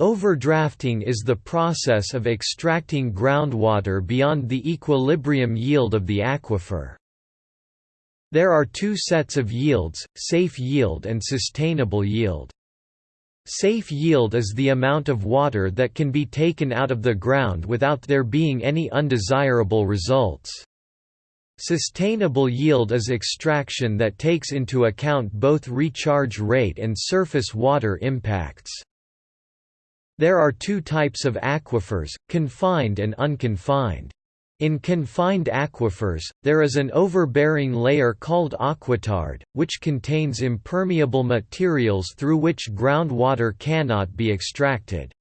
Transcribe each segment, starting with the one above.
Overdrafting is the process of extracting groundwater beyond the equilibrium yield of the aquifer. There are two sets of yields, safe yield and sustainable yield. Safe yield is the amount of water that can be taken out of the ground without there being any undesirable results. Sustainable yield is extraction that takes into account both recharge rate and surface water impacts. There are two types of aquifers, confined and unconfined. In confined aquifers, there is an overbearing layer called aquitard, which contains impermeable materials through which groundwater cannot be extracted.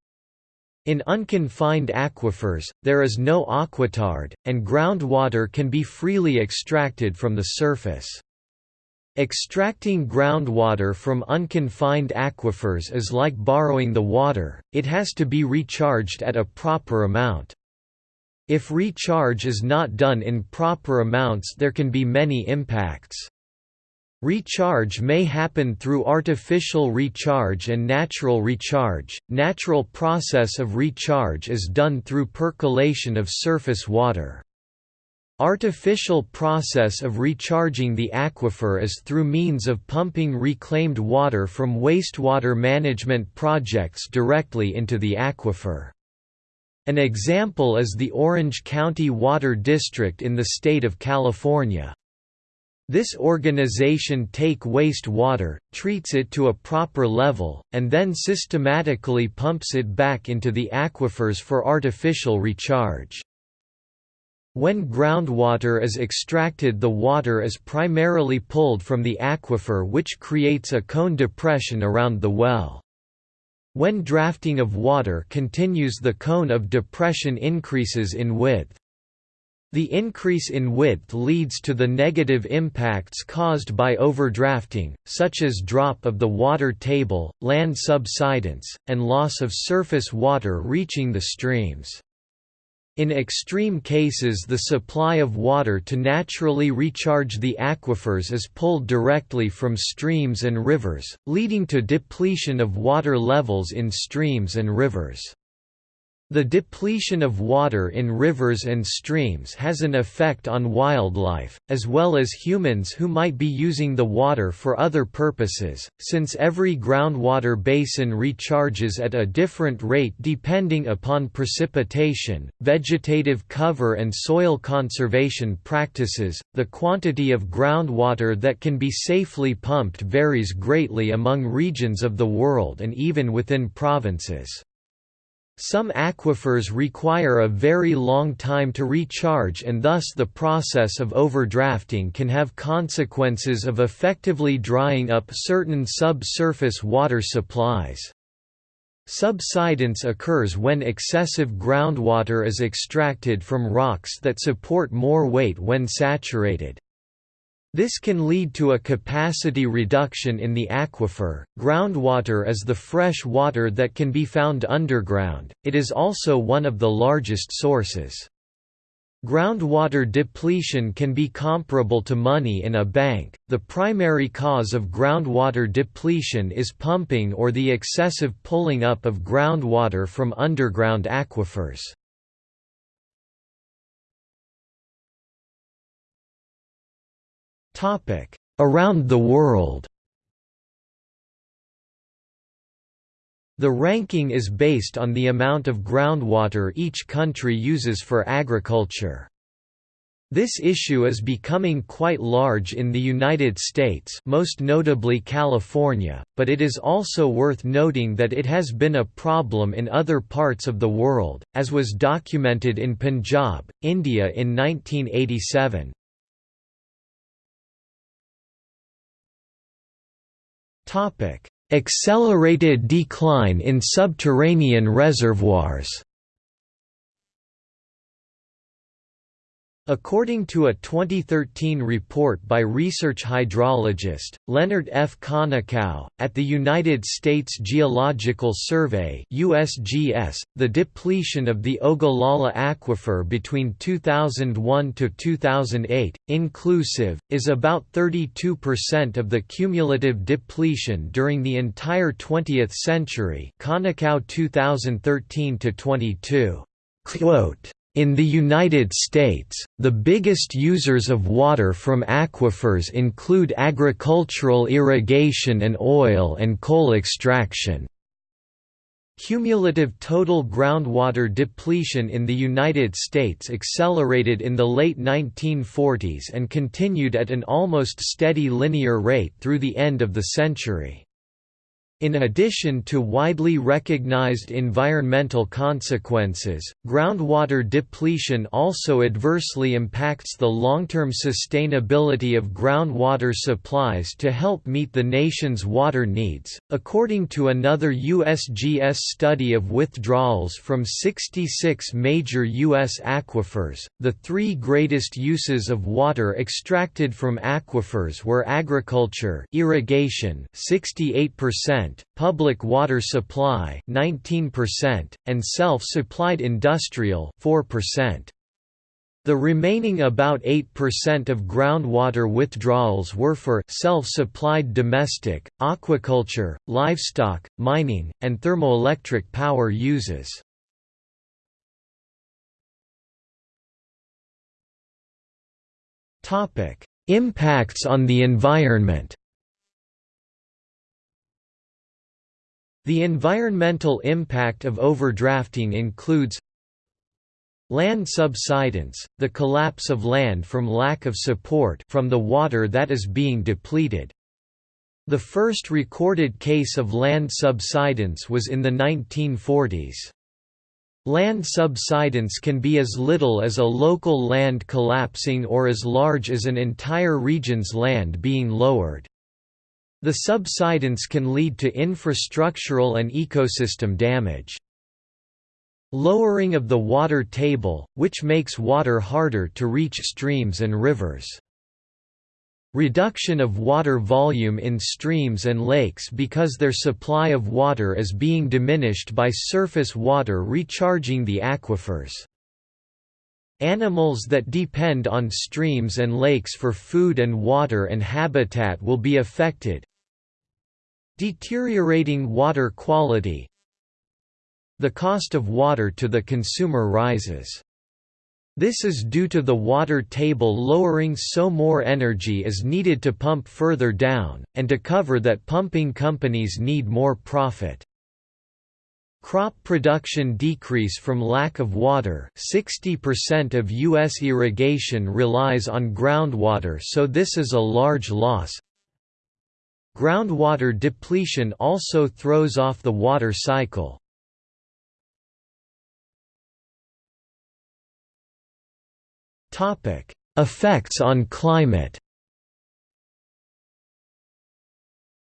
In unconfined aquifers, there is no aquitard, and groundwater can be freely extracted from the surface. Extracting groundwater from unconfined aquifers is like borrowing the water, it has to be recharged at a proper amount. If recharge is not done in proper amounts there can be many impacts. Recharge may happen through artificial recharge and natural recharge. Natural process of recharge is done through percolation of surface water. Artificial process of recharging the aquifer is through means of pumping reclaimed water from wastewater management projects directly into the aquifer. An example is the Orange County Water District in the state of California. This organization take waste water, treats it to a proper level, and then systematically pumps it back into the aquifers for artificial recharge. When groundwater is extracted the water is primarily pulled from the aquifer which creates a cone depression around the well. When drafting of water continues the cone of depression increases in width. The increase in width leads to the negative impacts caused by overdrafting, such as drop of the water table, land subsidence, and loss of surface water reaching the streams. In extreme cases the supply of water to naturally recharge the aquifers is pulled directly from streams and rivers, leading to depletion of water levels in streams and rivers. The depletion of water in rivers and streams has an effect on wildlife, as well as humans who might be using the water for other purposes, since every groundwater basin recharges at a different rate depending upon precipitation, vegetative cover and soil conservation practices. The quantity of groundwater that can be safely pumped varies greatly among regions of the world and even within provinces. Some aquifers require a very long time to recharge and thus the process of overdrafting can have consequences of effectively drying up certain subsurface water supplies. Subsidence occurs when excessive groundwater is extracted from rocks that support more weight when saturated. This can lead to a capacity reduction in the aquifer. Groundwater is the fresh water that can be found underground, it is also one of the largest sources. Groundwater depletion can be comparable to money in a bank. The primary cause of groundwater depletion is pumping or the excessive pulling up of groundwater from underground aquifers. Around the world The ranking is based on the amount of groundwater each country uses for agriculture. This issue is becoming quite large in the United States most notably California, but it is also worth noting that it has been a problem in other parts of the world, as was documented in Punjab, India in 1987. Topic: Accelerated decline in subterranean reservoirs. According to a 2013 report by research hydrologist, Leonard F. Konikow, at the United States Geological Survey USGS, the depletion of the Ogallala Aquifer between 2001 to 2008, inclusive, is about 32% of the cumulative depletion during the entire 20th century Konikow 2013–22. In the United States, the biggest users of water from aquifers include agricultural irrigation and oil and coal extraction. Cumulative total groundwater depletion in the United States accelerated in the late 1940s and continued at an almost steady linear rate through the end of the century. In addition to widely recognized environmental consequences, groundwater depletion also adversely impacts the long-term sustainability of groundwater supplies to help meet the nation's water needs. According to another USGS study of withdrawals from 66 major U.S. aquifers, the three greatest uses of water extracted from aquifers were agriculture, irrigation, 68% public water supply 19%, and self-supplied industrial 4%. The remaining about 8% of groundwater withdrawals were for self-supplied domestic, aquaculture, livestock, mining, and thermoelectric power uses. Impacts on the environment The environmental impact of overdrafting includes Land subsidence, the collapse of land from lack of support from the water that is being depleted. The first recorded case of land subsidence was in the 1940s. Land subsidence can be as little as a local land collapsing or as large as an entire region's land being lowered. The subsidence can lead to infrastructural and ecosystem damage. Lowering of the water table, which makes water harder to reach streams and rivers. Reduction of water volume in streams and lakes because their supply of water is being diminished by surface water recharging the aquifers. Animals that depend on streams and lakes for food and water and habitat will be affected. Deteriorating water quality The cost of water to the consumer rises. This is due to the water table lowering so more energy is needed to pump further down, and to cover that pumping companies need more profit. Crop production decrease from lack of water 60% of U.S. irrigation relies on groundwater so this is a large loss Groundwater depletion also throws off the water cycle. Effects on climate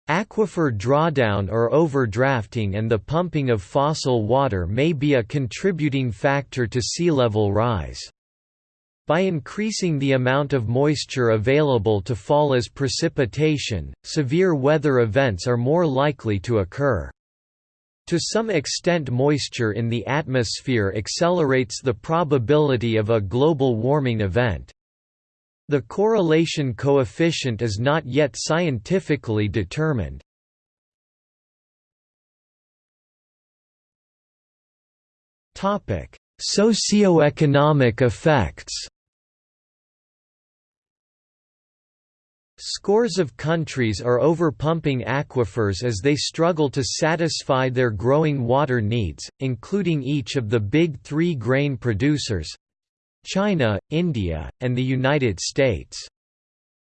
Aquifer drawdown or overdrafting and the pumping of fossil water may be a contributing factor to sea level rise. By increasing the amount of moisture available to fall as precipitation, severe weather events are more likely to occur. To some extent moisture in the atmosphere accelerates the probability of a global warming event. The correlation coefficient is not yet scientifically determined. Topic: Socioeconomic effects Scores of countries are overpumping aquifers as they struggle to satisfy their growing water needs, including each of the big three grain producers, China, India, and the United States.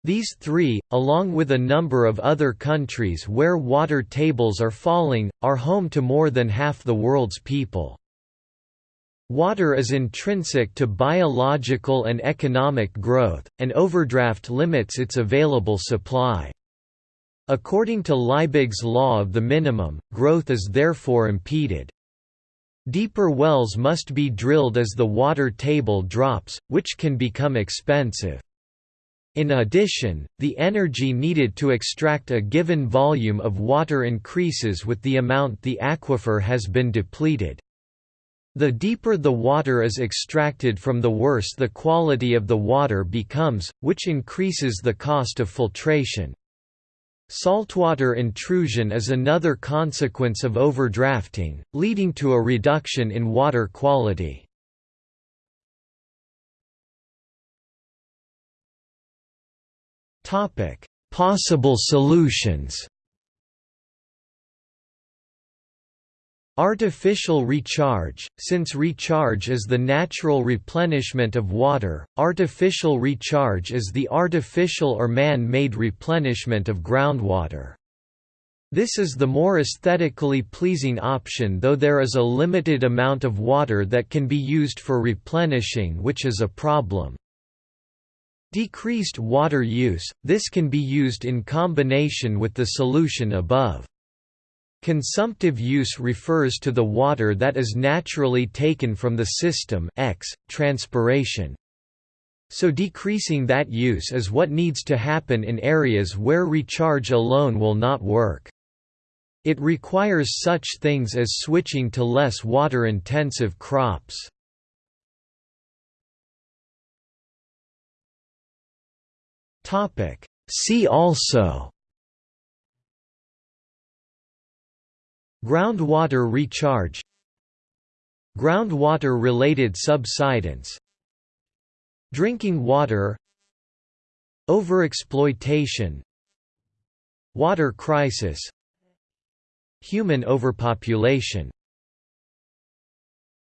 These three, along with a number of other countries where water tables are falling, are home to more than half the world's people. Water is intrinsic to biological and economic growth, and overdraft limits its available supply. According to Liebig's law of the minimum, growth is therefore impeded. Deeper wells must be drilled as the water table drops, which can become expensive. In addition, the energy needed to extract a given volume of water increases with the amount the aquifer has been depleted. The deeper the water is extracted from the worse the quality of the water becomes, which increases the cost of filtration. Saltwater intrusion is another consequence of overdrafting, leading to a reduction in water quality. Possible solutions Artificial recharge – Since recharge is the natural replenishment of water, artificial recharge is the artificial or man-made replenishment of groundwater. This is the more aesthetically pleasing option though there is a limited amount of water that can be used for replenishing which is a problem. Decreased water use – This can be used in combination with the solution above. Consumptive use refers to the water that is naturally taken from the system x, transpiration. So decreasing that use is what needs to happen in areas where recharge alone will not work. It requires such things as switching to less water-intensive crops. See also Groundwater recharge. Groundwater-related subsidence. Drinking water. Overexploitation. Water crisis. Human overpopulation